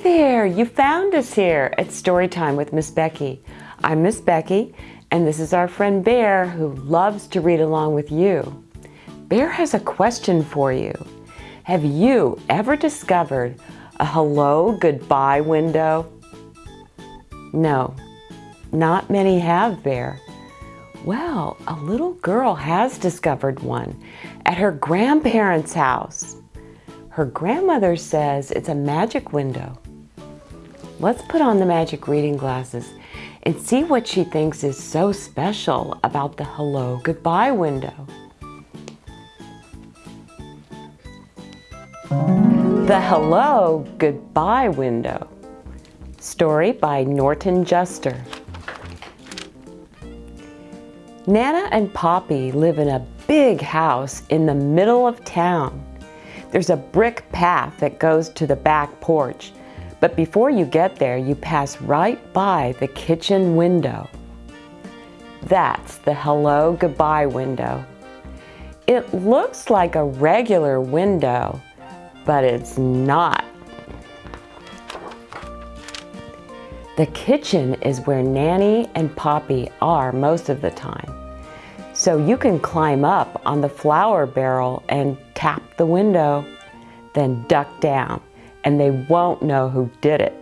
There, you found us here at Storytime with Miss Becky. I'm Miss Becky and this is our friend Bear who loves to read along with you. Bear has a question for you. Have you ever discovered a hello goodbye window? No, not many have, Bear. Well, a little girl has discovered one at her grandparents' house. Her grandmother says it's a magic window. Let's put on the magic reading glasses and see what she thinks is so special about the hello goodbye window. The Hello Goodbye Window. Story by Norton Juster. Nana and Poppy live in a big house in the middle of town. There's a brick path that goes to the back porch, but before you get there, you pass right by the kitchen window. That's the hello goodbye window. It looks like a regular window, but it's not. The kitchen is where Nanny and Poppy are most of the time. So you can climb up on the flour barrel and tap the window, then duck down, and they won't know who did it.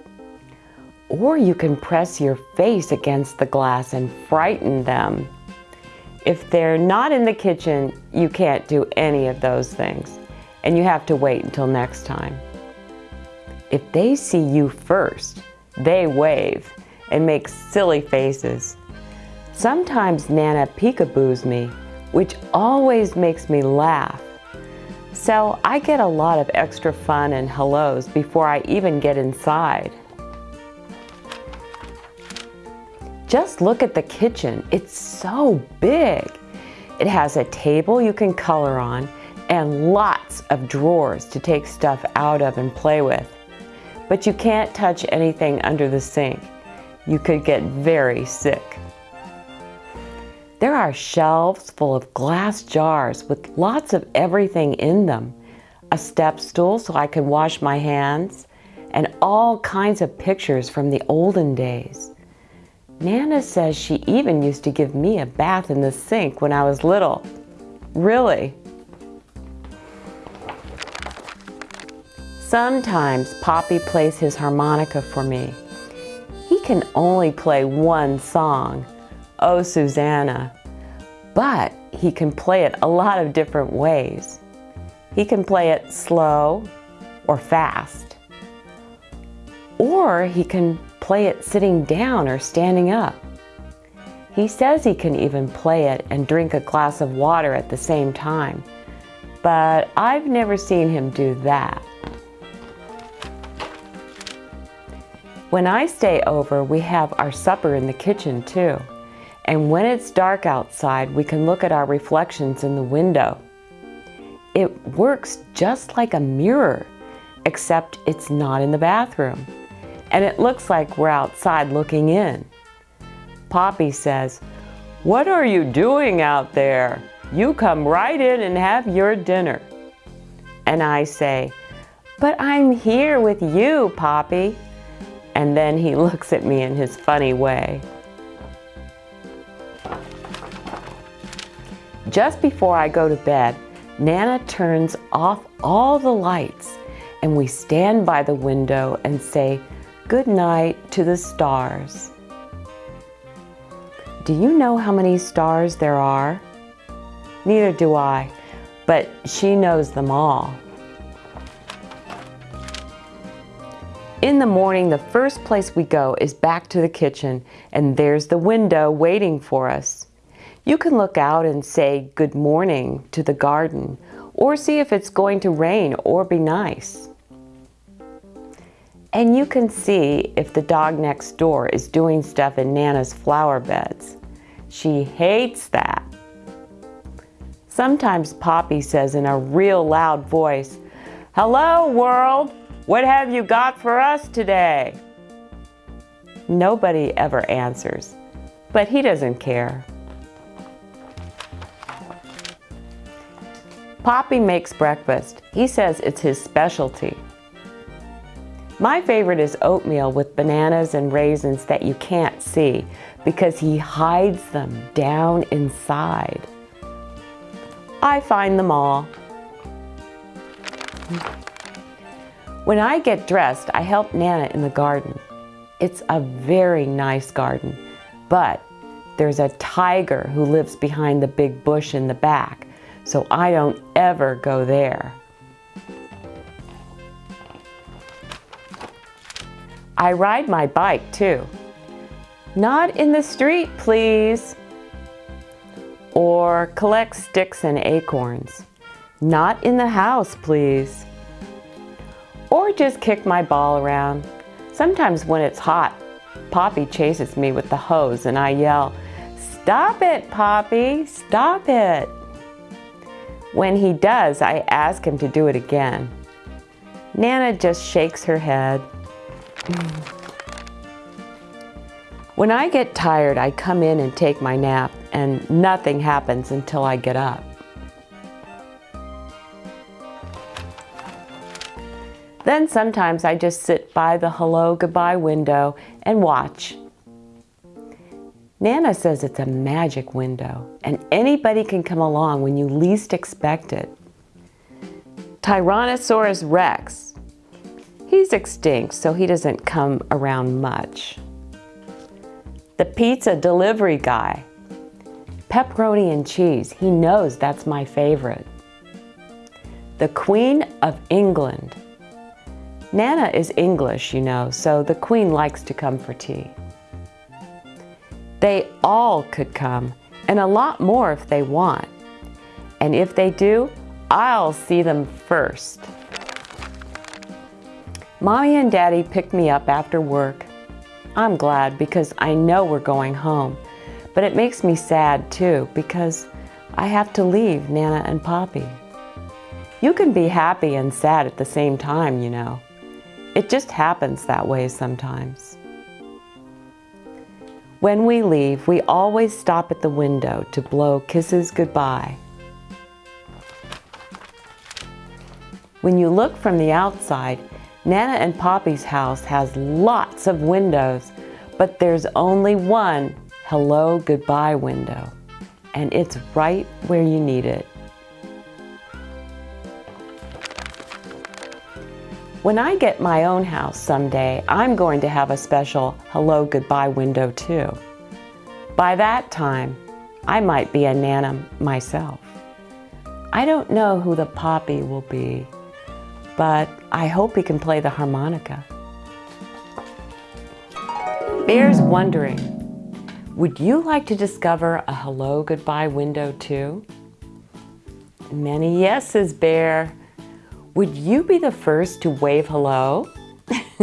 Or you can press your face against the glass and frighten them. If they're not in the kitchen, you can't do any of those things, and you have to wait until next time. If they see you first, they wave and make silly faces. Sometimes Nana peekaboos me, which always makes me laugh. So I get a lot of extra fun and hellos before I even get inside. Just look at the kitchen. It's so big. It has a table you can color on and lots of drawers to take stuff out of and play with. But you can't touch anything under the sink. You could get very sick. There are shelves full of glass jars with lots of everything in them. A step stool so I can wash my hands, and all kinds of pictures from the olden days. Nana says she even used to give me a bath in the sink when I was little. Really? Sometimes Poppy plays his harmonica for me. He can only play one song, Oh Susanna, but he can play it a lot of different ways. He can play it slow or fast, or he can play it sitting down or standing up. He says he can even play it and drink a glass of water at the same time, but I've never seen him do that. When I stay over, we have our supper in the kitchen too. And when it's dark outside, we can look at our reflections in the window. It works just like a mirror, except it's not in the bathroom. And it looks like we're outside looking in. Poppy says, what are you doing out there? You come right in and have your dinner. And I say, but I'm here with you, Poppy. And then he looks at me in his funny way. Just before I go to bed, Nana turns off all the lights and we stand by the window and say good night to the stars. Do you know how many stars there are? Neither do I, but she knows them all. In the morning, the first place we go is back to the kitchen, and there's the window waiting for us. You can look out and say good morning to the garden or see if it's going to rain or be nice. And you can see if the dog next door is doing stuff in Nana's flower beds. She hates that. Sometimes Poppy says in a real loud voice, Hello world, what have you got for us today? Nobody ever answers, but he doesn't care. Poppy makes breakfast. He says it's his specialty. My favorite is oatmeal with bananas and raisins that you can't see because he hides them down inside. I find them all. When I get dressed, I help Nana in the garden. It's a very nice garden, but there's a tiger who lives behind the big bush in the back, so I don't ever go there. I ride my bike too. Not in the street, please. Or collect sticks and acorns. Not in the house, please. Or just kick my ball around. Sometimes when it's hot, Poppy chases me with the hose and I yell, Stop it, Poppy, stop it. When he does, I ask him to do it again. Nana just shakes her head. Mm. When I get tired, I come in and take my nap and nothing happens until I get up. Then sometimes I just sit by the hello goodbye window and watch. Nana says it's a magic window and anybody can come along when you least expect it. Tyrannosaurus rex. He's extinct, so he doesn't come around much. The pizza delivery guy. Pepperoni and cheese, he knows that's my favorite. The Queen of England. Nana is English, you know, so the Queen likes to come for tea. They all could come, and a lot more if they want. And if they do, I'll see them first. Mommy and Daddy picked me up after work. I'm glad because I know we're going home, but it makes me sad too because I have to leave Nana and Poppy. You can be happy and sad at the same time, you know. It just happens that way sometimes. When we leave, we always stop at the window to blow kisses goodbye. When you look from the outside, Nana and Poppy's house has lots of windows, but there's only one hello goodbye window, and it's right where you need it. When I get my own house someday, I'm going to have a special hello goodbye window too. By that time, I might be a Nana myself. I don't know who the Poppy will be, but I hope he can play the harmonica. Bear's wondering, would you like to discover a hello goodbye window too? Many yeses, Bear. Would you be the first to wave hello?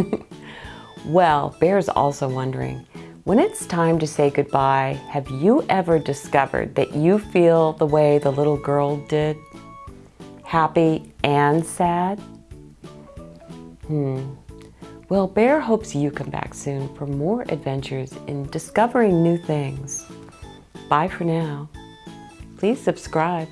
well, Bear's also wondering, when it's time to say goodbye, have you ever discovered that you feel the way the little girl did? Happy and sad? Hmm. Well, Bear hopes you come back soon for more adventures in discovering new things. Bye for now. Please subscribe.